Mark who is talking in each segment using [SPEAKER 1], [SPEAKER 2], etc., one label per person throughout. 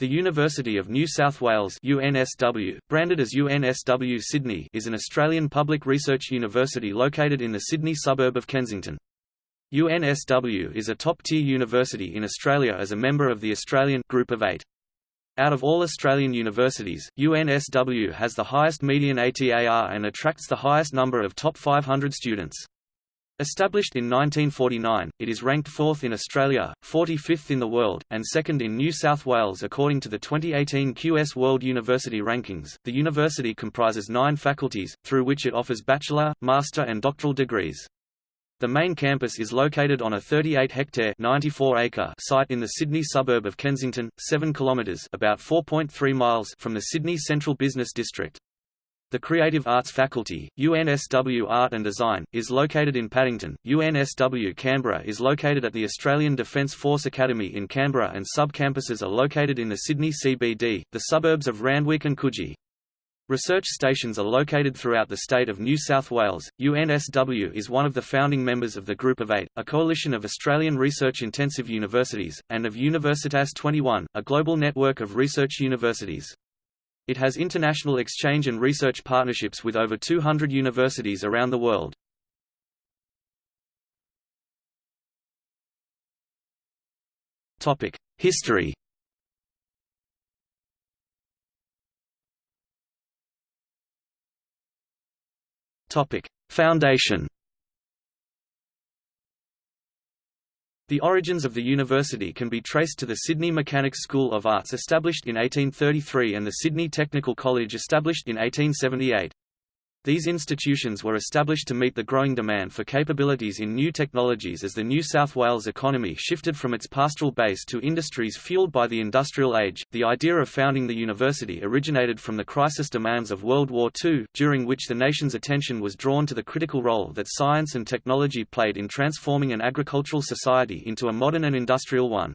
[SPEAKER 1] The University of New South Wales UNSW, branded as UNSW Sydney is an Australian public research university located in the Sydney suburb of Kensington. UNSW is a top-tier university in Australia as a member of the Australian Group of Eight. Out of all Australian universities, UNSW has the highest median ATAR and attracts the highest number of top 500 students. Established in 1949, it is ranked 4th in Australia, 45th in the world, and 2nd in New South Wales according to the 2018 QS World University Rankings. The university comprises nine faculties, through which it offers bachelor, master and doctoral degrees. The main campus is located on a 38-hectare (94-acre) site in the Sydney suburb of Kensington, 7 kilometres (about 4.3 miles) from the Sydney Central Business District. The Creative Arts Faculty, UNSW Art and Design, is located in Paddington. UNSW Canberra is located at the Australian Defence Force Academy in Canberra and sub-campuses are located in the Sydney CBD, the suburbs of Randwick and Coogee. Research stations are located throughout the state of New South Wales. UNSW is one of the founding members of the Group of Eight, a coalition of Australian research-intensive universities, and of Universitas 21, a global network of research universities. It has international exchange and research partnerships with over 200 universities around the world. Topic: History Topic: Foundation The origins of the university can be traced to the Sydney Mechanics School of Arts established in 1833 and the Sydney Technical College established in 1878. These institutions were established to meet the growing demand for capabilities in new technologies as the New South Wales economy shifted from its pastoral base to industries fueled by the industrial age. The idea of founding the university originated from the crisis demands of World War II, during which the nation's attention was drawn to the critical role that science and technology played in transforming an agricultural society into a modern and industrial one.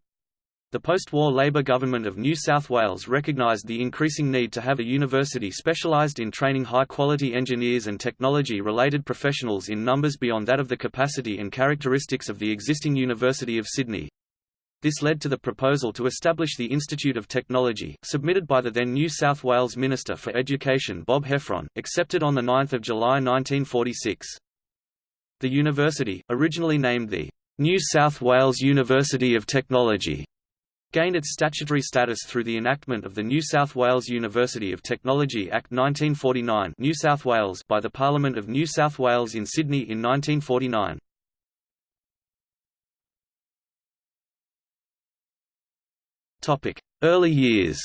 [SPEAKER 1] The post-war Labor government of New South Wales recognised the increasing need to have a university specialised in training high-quality engineers and technology-related professionals in numbers beyond that of the capacity and characteristics of the existing University of Sydney. This led to the proposal to establish the Institute of Technology, submitted by the then New South Wales Minister for Education Bob Heffron, accepted on 9 July 1946. The university, originally named the New South Wales University of Technology, gained its statutory status through the enactment of the New South Wales University of Technology Act 1949 New South Wales by the Parliament of New South Wales in Sydney in 1949. Early years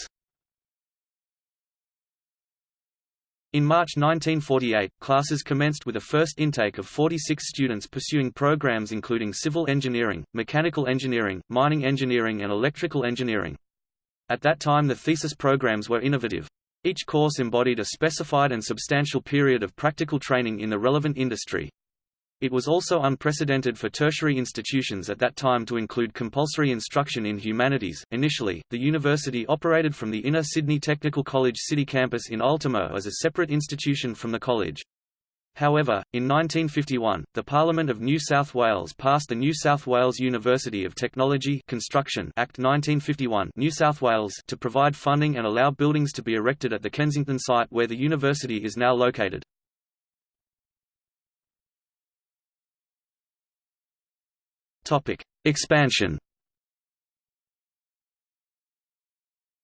[SPEAKER 1] In March 1948, classes commenced with a first intake of 46 students pursuing programs including civil engineering, mechanical engineering, mining engineering and electrical engineering. At that time the thesis programs were innovative. Each course embodied a specified and substantial period of practical training in the relevant industry. It was also unprecedented for tertiary institutions at that time to include compulsory instruction in humanities. Initially, the university operated from the inner Sydney Technical College City campus in Ultimo as a separate institution from the college. However, in 1951, the Parliament of New South Wales passed the New South Wales University of Technology Construction Act 1951 New South Wales to provide funding and allow buildings to be erected at the Kensington site where the university is now located. Topic: Expansion.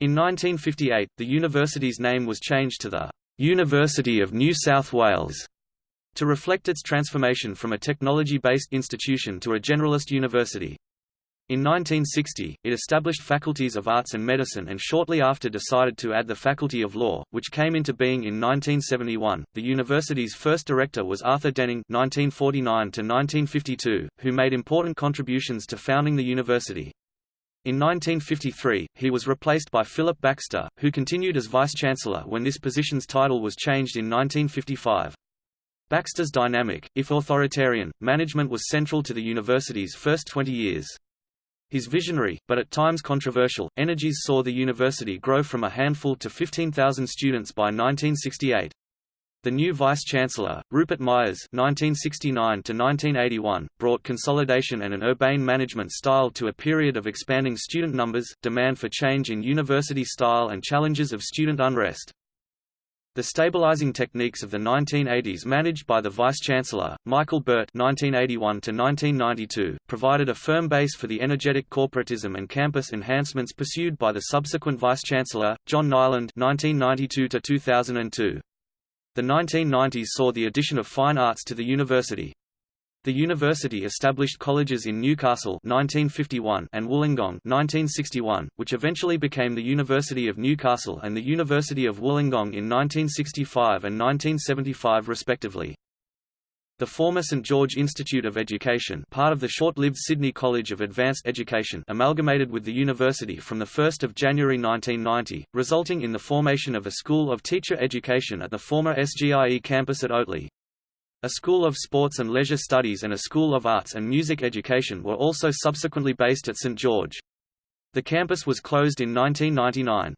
[SPEAKER 1] In 1958, the university's name was changed to the University of New South Wales to reflect its transformation from a technology-based institution to a generalist university. In 1960, it established faculties of arts and medicine and shortly after decided to add the faculty of law, which came into being in 1971. The university's first director was Arthur Denning (1949–1952), who made important contributions to founding the university. In 1953, he was replaced by Philip Baxter, who continued as vice-chancellor when this position's title was changed in 1955. Baxter's dynamic, if authoritarian, management was central to the university's first 20 years. His visionary, but at times controversial, energies saw the university grow from a handful to 15,000 students by 1968. The new vice-chancellor, Rupert Myers (1969–1981), brought consolidation and an urbane management style to a period of expanding student numbers, demand for change in university style, and challenges of student unrest. The stabilizing techniques of the 1980s managed by the Vice-Chancellor, Michael Birt (1981–1992), provided a firm base for the energetic corporatism and campus enhancements pursued by the subsequent Vice-Chancellor, John Niland (1992–2002). The 1990s saw the addition of fine arts to the university. The university established colleges in Newcastle 1951 and Wollongong 1961, which eventually became the University of Newcastle and the University of Wollongong in 1965 and 1975 respectively. The former St George Institute of Education part of the short-lived Sydney College of Advanced Education amalgamated with the university from 1 January 1990, resulting in the formation of a School of Teacher Education at the former SGIE campus at Oatley. A School of Sports and Leisure Studies and a School of Arts and Music Education were also subsequently based at St George. The campus was closed in 1999.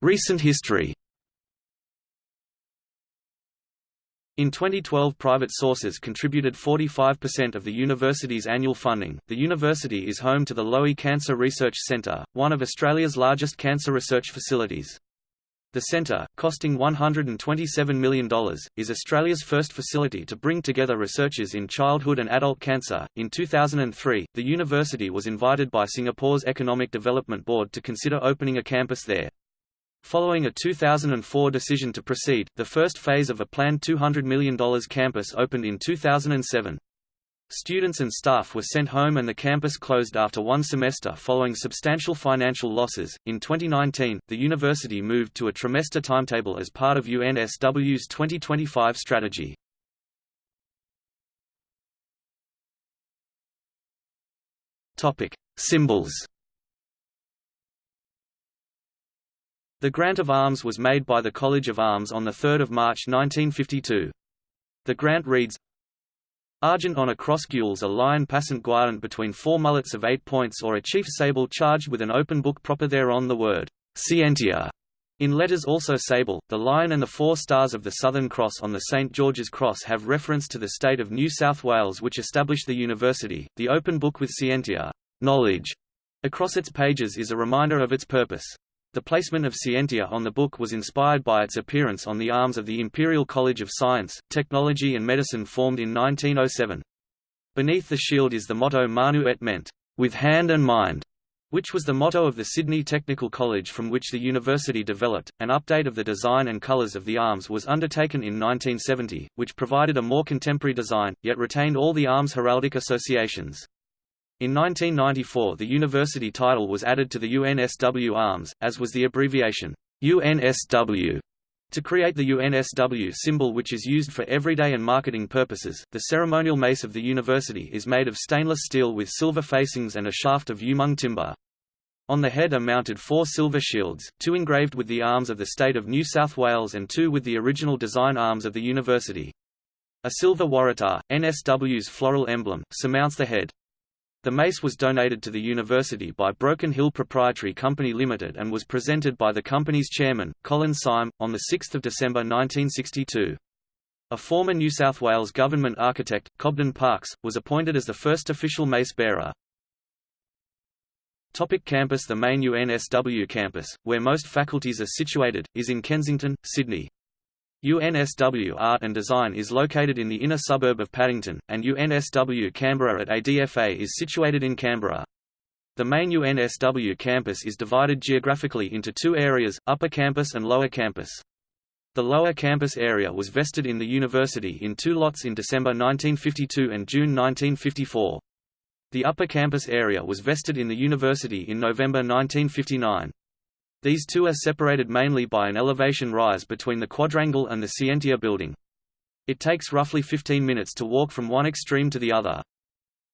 [SPEAKER 1] Recent history In 2012 private sources contributed 45% of the university's annual funding. The university is home to the Lowy Cancer Research Centre, one of Australia's largest cancer research facilities. The centre, costing $127 million, is Australia's first facility to bring together researchers in childhood and adult cancer. In 2003, the university was invited by Singapore's Economic Development Board to consider opening a campus there. Following a 2004 decision to proceed, the first phase of a planned $200 million campus opened in 2007. Students and staff were sent home and the campus closed after one semester following substantial financial losses. In 2019, the university moved to a trimester timetable as part of UNSW's 2025 strategy. Topic: Symbols. The grant of arms was made by the College of Arms on 3 March 1952. The grant reads, Argent on a cross gules a lion passant guardant between four mullets of eight points or a chief sable charged with an open book proper thereon the word, Scientia, in letters also sable, the lion and the four stars of the Southern Cross on the St. George's Cross have reference to the state of New South Wales which established the university. The open book with Scientia knowledge, across its pages is a reminder of its purpose. The placement of Scientia on the book was inspired by its appearance on the arms of the Imperial College of Science, Technology and Medicine formed in 1907. Beneath the shield is the motto Manu et Mente, with hand and mind, which was the motto of the Sydney Technical College from which the university developed. An update of the design and colours of the arms was undertaken in 1970, which provided a more contemporary design, yet retained all the arms heraldic associations. In 1994 the university title was added to the UNSW arms, as was the abbreviation, UNSW. To create the UNSW symbol which is used for everyday and marketing purposes, the ceremonial mace of the university is made of stainless steel with silver facings and a shaft of umung timber. On the head are mounted four silver shields, two engraved with the arms of the state of New South Wales and two with the original design arms of the university. A silver waratah, NSW's floral emblem, surmounts the head. The mace was donated to the university by Broken Hill Proprietary Company Limited and was presented by the company's chairman, Colin Syme, on 6 December 1962. A former New South Wales government architect, Cobden Parks, was appointed as the first official mace bearer. Topic campus The main UNSW campus, where most faculties are situated, is in Kensington, Sydney. UNSW Art and Design is located in the inner suburb of Paddington, and UNSW Canberra at ADFA is situated in Canberra. The main UNSW campus is divided geographically into two areas, Upper Campus and Lower Campus. The Lower Campus area was vested in the university in two lots in December 1952 and June 1954. The Upper Campus area was vested in the university in November 1959. These two are separated mainly by an elevation rise between the quadrangle and the Scientia building. It takes roughly 15 minutes to walk from one extreme to the other.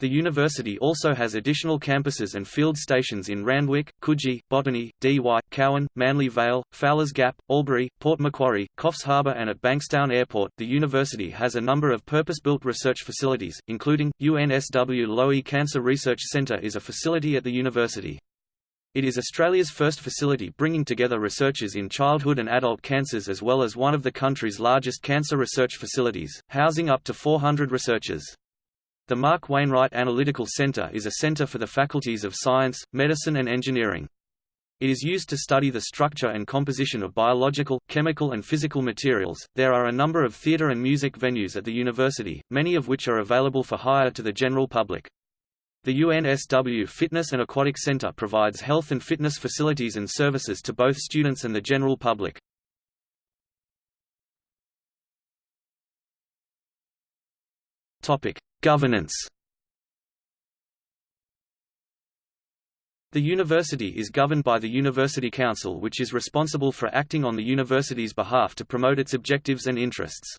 [SPEAKER 1] The university also has additional campuses and field stations in Randwick, Coogee, Botany, Why, Cowan, Manly Vale, Fowler's Gap, Albury, Port Macquarie, Coffs Harbour and at Bankstown Airport. The university has a number of purpose-built research facilities, including UNSW Lowy Cancer Research Centre is a facility at the university. It is Australia's first facility bringing together researchers in childhood and adult cancers as well as one of the country's largest cancer research facilities, housing up to 400 researchers. The Mark Wainwright Analytical Center is a center for the faculties of science, medicine and engineering. It is used to study the structure and composition of biological, chemical and physical materials. There are a number of theater and music venues at the university, many of which are available for hire to the general public. The UNSW Fitness and Aquatic Center provides health and fitness facilities and services to both students and the general public. Topic: Governance. The university is governed by the University Council which is responsible for acting on the university's behalf to promote its objectives and interests.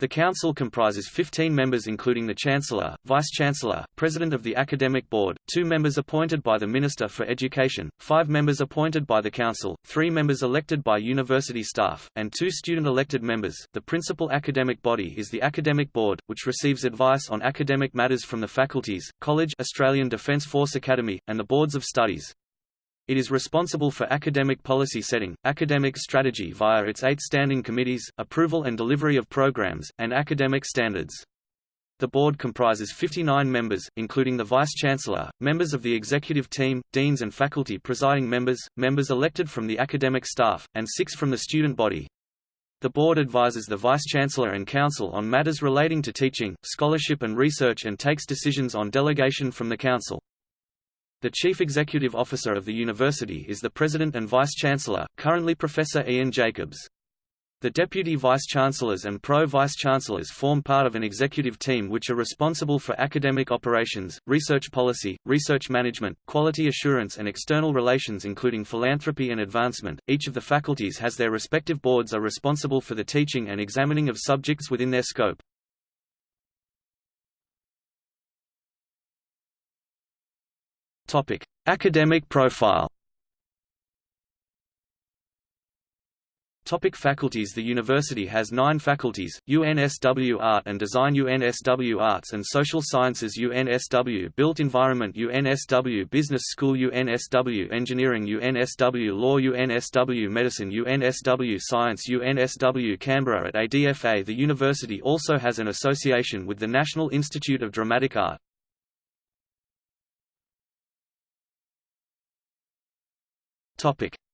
[SPEAKER 1] The Council comprises 15 members including the Chancellor, Vice-Chancellor, President of the Academic Board, two members appointed by the Minister for Education, five members appointed by the Council, three members elected by university staff, and two student-elected members. The principal academic body is the Academic Board, which receives advice on academic matters from the faculties, College Australian Defence Force Academy, and the Boards of Studies. It is responsible for academic policy setting, academic strategy via its eight standing committees, approval and delivery of programs, and academic standards. The board comprises 59 members, including the vice-chancellor, members of the executive team, deans and faculty presiding members, members elected from the academic staff, and six from the student body. The board advises the vice-chancellor and council on matters relating to teaching, scholarship and research and takes decisions on delegation from the council. The Chief Executive Officer of the university is the President and Vice-Chancellor, currently Professor Ian Jacobs. The Deputy Vice-Chancellors and Pro-Vice-Chancellors form part of an executive team which are responsible for academic operations, research policy, research management, quality assurance and external relations including philanthropy and advancement. Each of the faculties has their respective boards are responsible for the teaching and examining of subjects within their scope. Topic: Academic profile. Topic faculties The university has nine faculties, UNSW Art and Design UNSW Arts and Social Sciences UNSW Built Environment UNSW Business School UNSW Engineering UNSW Law UNSW Medicine UNSW Science UNSW Canberra At ADFA The university also has an association with the National Institute of Dramatic Art.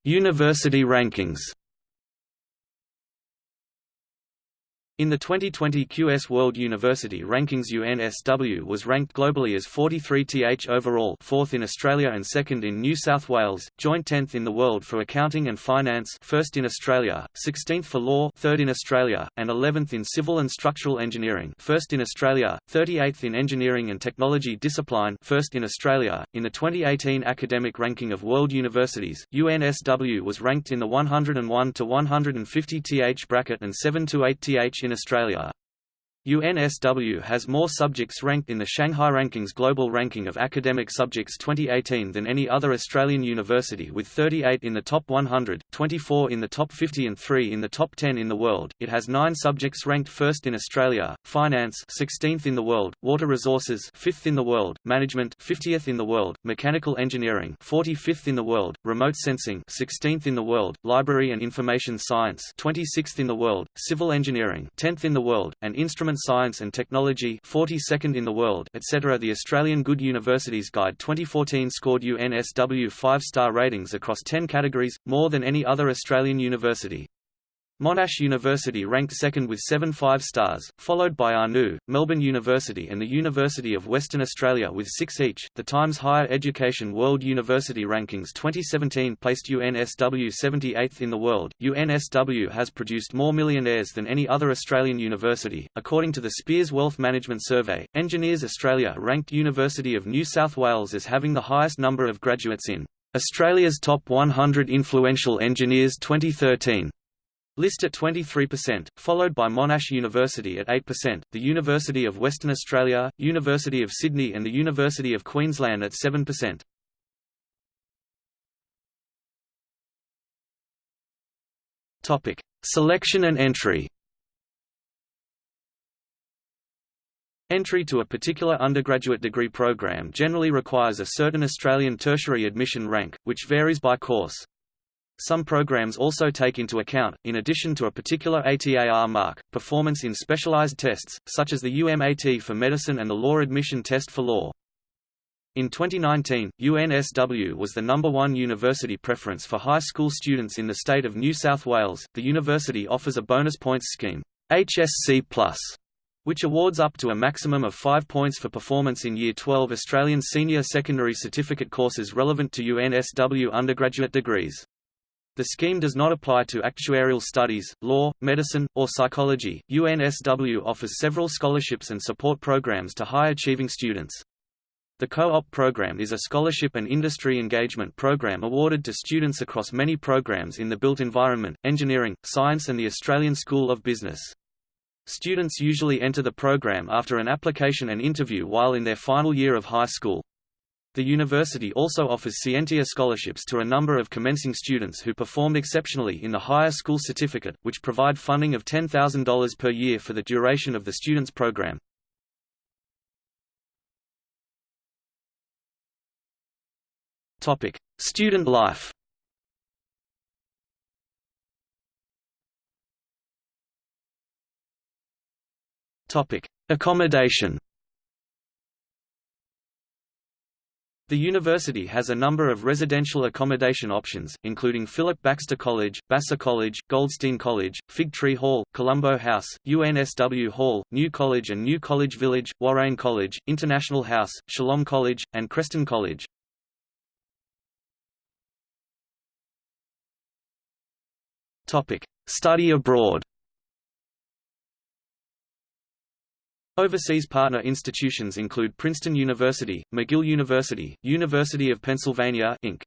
[SPEAKER 1] University rankings. In the 2020 QS World University Rankings UNSW was ranked globally as 43th overall 4th in Australia and 2nd in New South Wales, joint 10th in the world for accounting and finance 1st in Australia, 16th for law 3rd in Australia, and 11th in civil and structural engineering 1st in Australia, 38th in engineering and technology discipline 1st in Australia. In the 2018 academic ranking of world universities, UNSW was ranked in the 101 to 150 th bracket and 7 to 8 th in Australia. UNSW has more subjects ranked in the Shanghai Rankings Global Ranking of Academic Subjects 2018 than any other Australian university with 38 in the top 100, 24 in the top 50 and 3 in the top 10 in the world. It has 9 subjects ranked first in Australia, Finance 16th in the world, Water Resources 5th in the world, Management 50th in the world, Mechanical Engineering 45th in the world, Remote Sensing 16th in the world, Library and Information Science 26th in the world, Civil Engineering 10th in the world, and Instrument Science and Technology 42nd in the world, etc. The Australian Good Universities Guide 2014 scored UNSW 5-star ratings across 10 categories, more than any other Australian university. Monash University ranked second with seven five stars, followed by ANU, Melbourne University and the University of Western Australia with six each. The Times Higher Education World University Rankings 2017 placed UNSW 78th in the world. UNSW has produced more millionaires than any other Australian university. According to the Spears Wealth Management Survey, Engineers Australia ranked University of New South Wales as having the highest number of graduates in Australia's Top 100 Influential Engineers 2013. List at 23%, followed by Monash University at 8%, the University of Western Australia, University of Sydney and the University of Queensland at 7%. Topic: Selection and entry. Entry to a particular undergraduate degree program generally requires a certain Australian tertiary admission rank, which varies by course. Some programs also take into account, in addition to a particular ATAR mark, performance in specialized tests, such as the UMAT for medicine and the law admission test for law. In 2019, UNSW was the number one university preference for high school students in the state of New South Wales. The university offers a bonus points scheme, HSC+, which awards up to a maximum of 5 points for performance in Year 12 Australian senior secondary certificate courses relevant to UNSW undergraduate degrees. The scheme does not apply to actuarial studies, law, medicine, or psychology. UNSW offers several scholarships and support programs to high achieving students. The Co-op program is a scholarship and industry engagement program awarded to students across many programs in the built environment, engineering, science and the Australian School of Business. Students usually enter the program after an application and interview while in their final year of high school. The university also offers Scientia scholarships to a number of commencing students who performed exceptionally in the higher school certificate, which provide funding of $10,000 per year for the duration of the student's program. Topic: Student life. Topic: Accommodation. The university has a number of residential accommodation options, including Philip Baxter College, Basser College, Goldstein College, Fig Tree Hall, Colombo House, UNSW Hall, New College and New College Village, Warrane College, International House, Shalom College, and Creston College. Study abroad. Overseas partner institutions include Princeton University, McGill University, University of Pennsylvania Inc.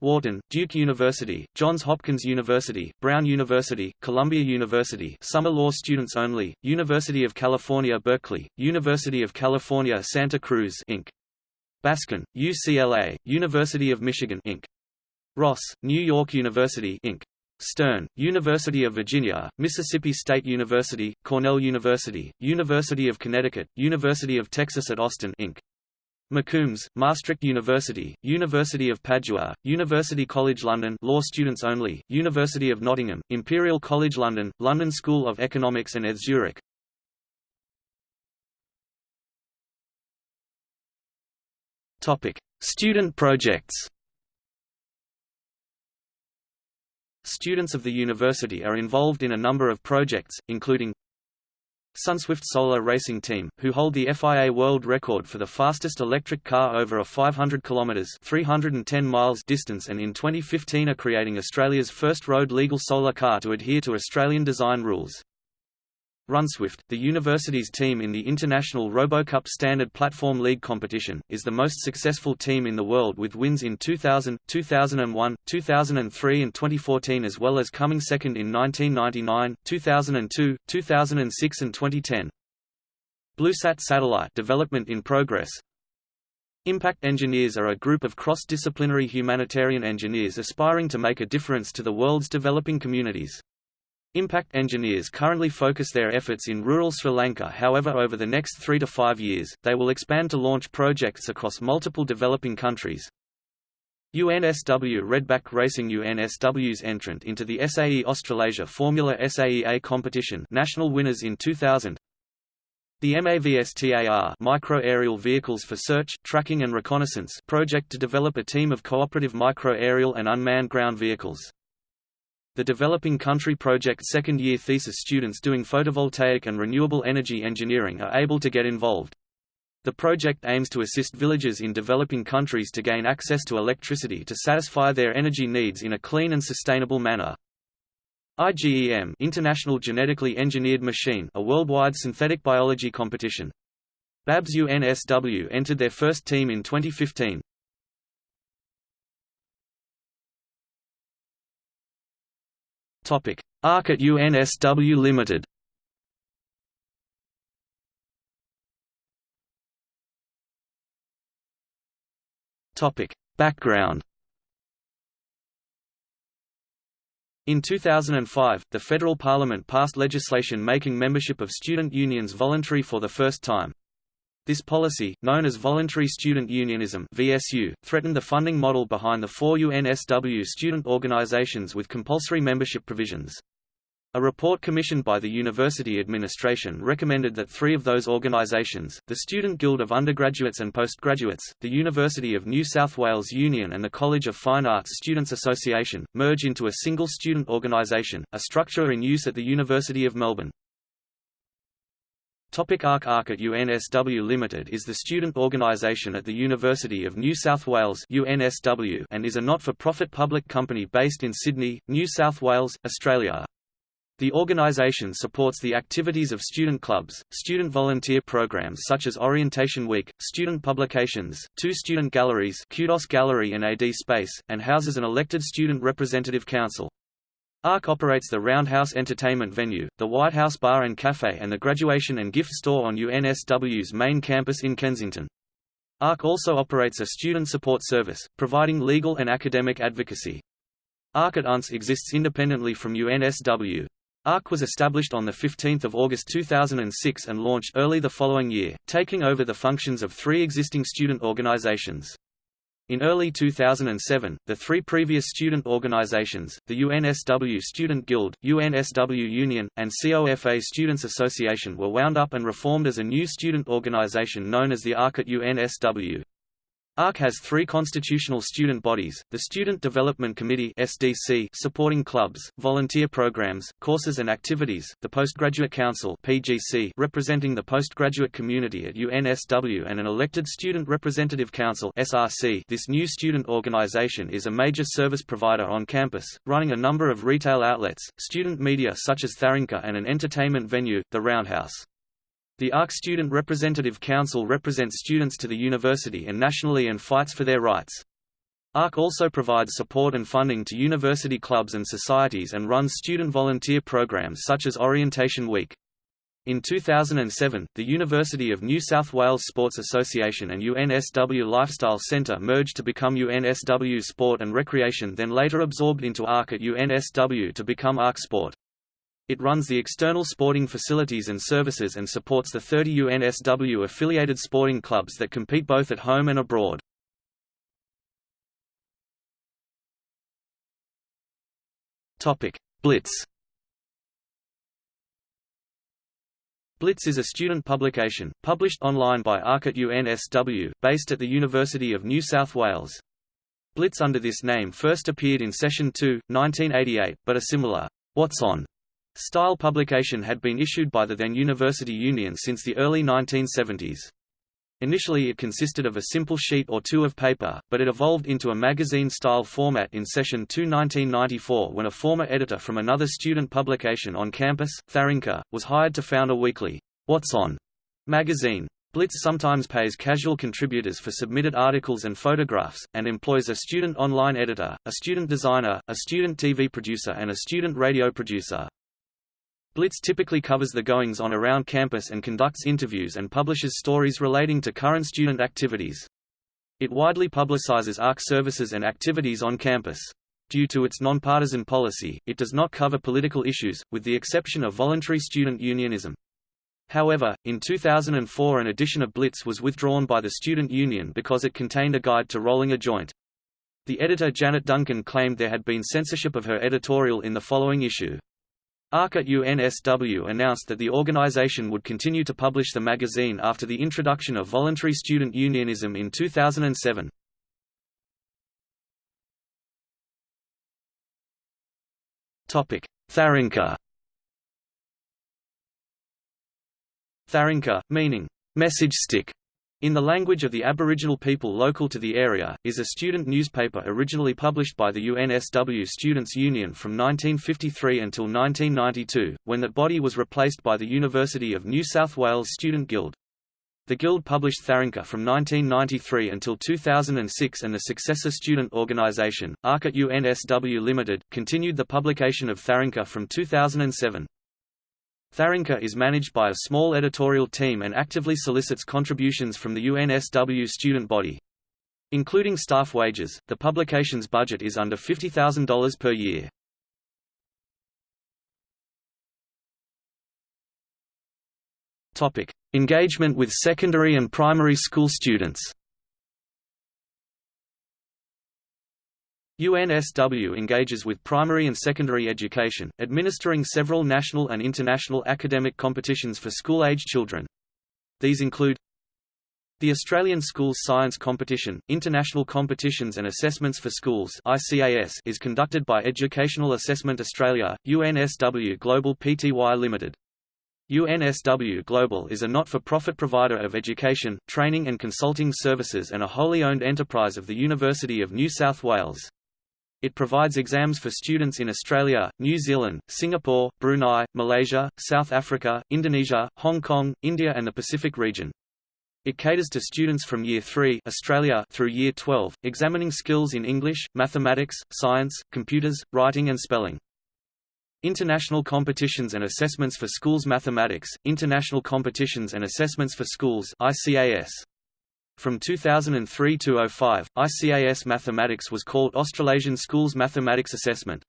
[SPEAKER 1] Wharton, Duke University, Johns Hopkins University, Brown University, Columbia University summer law students only, University of California Berkeley, University of California Santa Cruz Inc. Baskin, UCLA, University of Michigan Inc. Ross, New York University Inc. Stern, University of Virginia, Mississippi State University, Cornell University, University of Connecticut, University of Texas at Austin Inc. McCombs, Maastricht University, University of Padua, University College London law students only, University of Nottingham, Imperial College London, London School of Economics and ETH Zurich. Student projects Students of the university are involved in a number of projects, including Sunswift Solar Racing Team, who hold the FIA world record for the fastest electric car over a 500 km 310 miles distance and in 2015 are creating Australia's first road legal solar car to adhere to Australian design rules. rUNSWift, the university's team in the International RoboCup Standard Platform League competition, is the most successful team in the world with wins in 2000, 2001, 2003 and 2014 as well as coming second in 1999, 2002, 2006 and 2010. BlueSat satellite development in progress. Impact engineers are a group of cross-disciplinary humanitarian engineers aspiring to make a difference to the world's developing communities. Impact engineers currently focus their efforts in rural Sri Lanka however over the next three to five years, they will expand to launch projects across multiple developing countries. UNSW Redback Racing UNSW's entrant into the SAE Australasia Formula SAEA competition national winners in 2000 the MAVSTAR Micro-Aerial Vehicles for Search, Tracking and Reconnaissance project to develop a team of cooperative micro-aerial and unmanned ground vehicles. The Developing Country Project second-year thesis students doing photovoltaic and renewable energy engineering are able to get involved. The project aims to assist villages in developing countries to gain access to electricity to satisfy their energy needs in a clean and sustainable manner. IGEM International Genetically Engineered Machine a worldwide synthetic biology competition. BABS UNSW entered their first team in 2015. Topic: ARC at UNSW Limited. Topic: Background. In 2005, the federal parliament passed legislation making membership of student unions voluntary for the first time. This policy, known as Voluntary Student Unionism VSU, threatened the funding model behind the four UNSW student organizations with compulsory membership provisions. A report commissioned by the university administration recommended that three of those organizations, the Student Guild of Undergraduates and Postgraduates, the University of New South Wales Union and the College of Fine Arts Students Association, merge into a single student organization, a structure in use at the University of Melbourne. Topic ARC ARC at UNSW Limited is the student organisation at the University of New South Wales UNSW and is a not-for-profit public company based in Sydney, New South Wales, Australia. The organisation supports the activities of student clubs, student volunteer programs such as Orientation Week, student publications, two student galleries Kudos Gallery and AD Space, and houses an elected student representative council. ARC operates the Roundhouse Entertainment Venue, the White House Bar and Cafe and the Graduation and Gift Store on UNSW's main campus in Kensington. ARC also operates a student support service, providing legal and academic advocacy. ARC at UNS exists independently from UNSW. ARC was established on 15 August 2006 and launched early the following year, taking over the functions of three existing student organizations. In early 2007, the three previous student organizations, the UNSW Student Guild, UNSW Union, and COFA Students Association were wound up and reformed as a new student organization known as the ARC at UNSW. ARC has three constitutional student bodies, the Student Development Committee SDC supporting clubs, volunteer programs, courses and activities, the Postgraduate Council PGC representing the postgraduate community at UNSW and an elected Student Representative Council SRC. This new student organization is a major service provider on campus, running a number of retail outlets, student media such as Tharunka and an entertainment venue, the Roundhouse. The ARC Student Representative Council represents students to the university and nationally and fights for their rights. ARC also provides support and funding to university clubs and societies and runs student volunteer programs such as Orientation Week. In 2007, the University of New South Wales Sports Association and UNSW Lifestyle Centre merged to become UNSW Sport and Recreation then later absorbed into ARC at UNSW to become ARC Sport. It runs the external sporting facilities and services and supports the 30 UNSW-affiliated sporting clubs that compete both at home and abroad. Blitz Blitz is a student publication, published online by ARC at UNSW, based at the University of New South Wales. Blitz under this name first appeared in Session 2, 1988, but a similar, What's On Style publication had been issued by the then University Union since the early 1970s. Initially it consisted of a simple sheet or two of paper, but it evolved into a magazine-style format in Session 2 1994 when a former editor from another student publication on campus, Tharunka, was hired to found a weekly, What's On? magazine. Blitz sometimes pays casual contributors for submitted articles and photographs, and employs a student online editor, a student designer, a student TV producer and a student radio producer. Blitz typically covers the goings-on around campus and conducts interviews and publishes stories relating to current student activities. It widely publicizes ARC services and activities on campus. Due to its nonpartisan policy, it does not cover political issues, with the exception of voluntary student unionism. However, in 2004 an edition of Blitz was withdrawn by the student union because it contained a guide to rolling a joint. The editor Janet Duncan claimed there had been censorship of her editorial in the following issue. ARC at UNSW announced that the organization would continue to publish the magazine after the introduction of voluntary student unionism in 2007. Tharunka Tharunka, meaning, message stick, in the language of the Aboriginal people local to the area, is a student newspaper originally published by the UNSW Students' Union from 1953 until 1992, when that body was replaced by the University of New South Wales Student Guild. The Guild published Tharunka from 1993 until 2006 and the successor student organisation, ARC at UNSW Limited, continued the publication of Tharunka from 2007. Tharunka is managed by a small editorial team and actively solicits contributions from the UNSW student body. Including staff wages, the publication's budget is under $50,000 per year. Engagement with secondary and primary school students UNSW engages with primary and secondary education, administering several national and international academic competitions for school-age children. These include the Australian Schools Science Competition, International Competitions and Assessments for Schools ICAS is conducted by Educational Assessment Australia, UNSW Global Pty Limited. UNSW Global is a not-for-profit provider of education, training and consulting services and a wholly owned enterprise of the University of New South Wales. It provides exams for students in Australia, New Zealand, Singapore, Brunei, Malaysia, South Africa, Indonesia, Hong Kong, India and the Pacific region. It caters to students from Year 3 Australia through Year 12, examining skills in English, mathematics, science, computers, writing and spelling. International Competitions and Assessments for Schools Mathematics, International Competitions and Assessments for Schools ICAS. From 2003 to 05, ICAS Mathematics was called Australasian Schools Mathematics Assessment.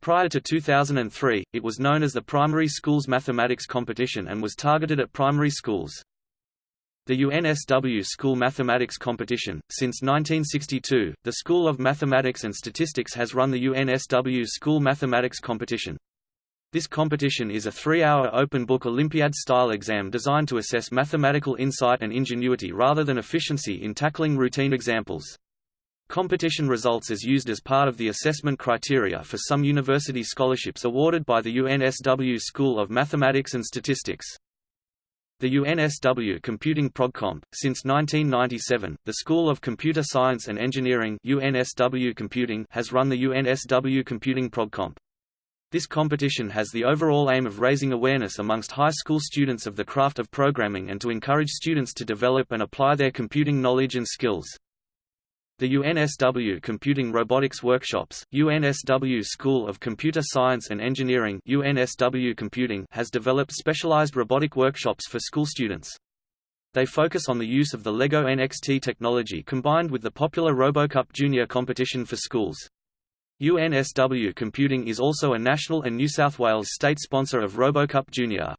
[SPEAKER 1] Prior to 2003, it was known as the Primary Schools Mathematics Competition and was targeted at primary schools. The UNSW School Mathematics Competition. Since 1962, the School of Mathematics and Statistics has run the UNSW School Mathematics Competition. This competition is a three-hour open-book Olympiad-style exam designed to assess mathematical insight and ingenuity rather than efficiency in tackling routine examples. Competition results is used as part of the assessment criteria for some university scholarships awarded by the UNSW School of Mathematics and Statistics. The UNSW Computing ProgComp. Since 1997, the School of Computer Science and Engineering UNSW Computing has run the UNSW Computing ProgComp. This competition has the overall aim of raising awareness amongst high school students of the craft of programming and to encourage students to develop and apply their computing knowledge and skills. The UNSW Computing Robotics Workshops, UNSW School of Computer Science and Engineering UNSW Computing has developed specialized robotic workshops for school students. They focus on the use of the LEGO NXT technology combined with the popular RoboCup Junior competition for schools. UNSW Computing is also a national and New South Wales state sponsor of RoboCup Junior.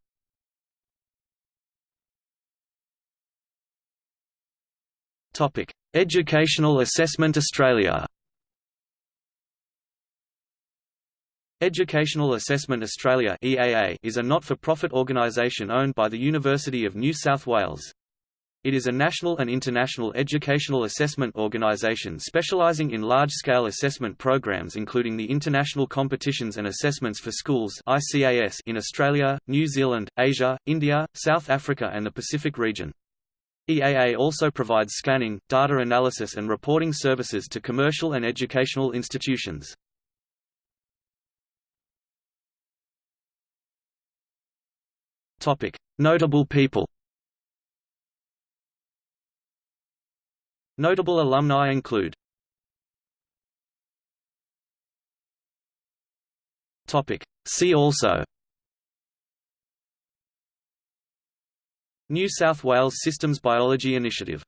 [SPEAKER 1] Topic: Educational Assessment Australia. Educational Assessment Australia (EAA) is a not-for-profit organisation owned by the University of New South Wales. It is a national and international educational assessment organisation specialising in large-scale assessment programs including the International Competitions and Assessments for Schools in Australia, New Zealand, Asia, India, South Africa and the Pacific region. EAA also provides scanning, data analysis and reporting services to commercial and educational institutions. Notable people Notable alumni include See also New South Wales Systems Biology Initiative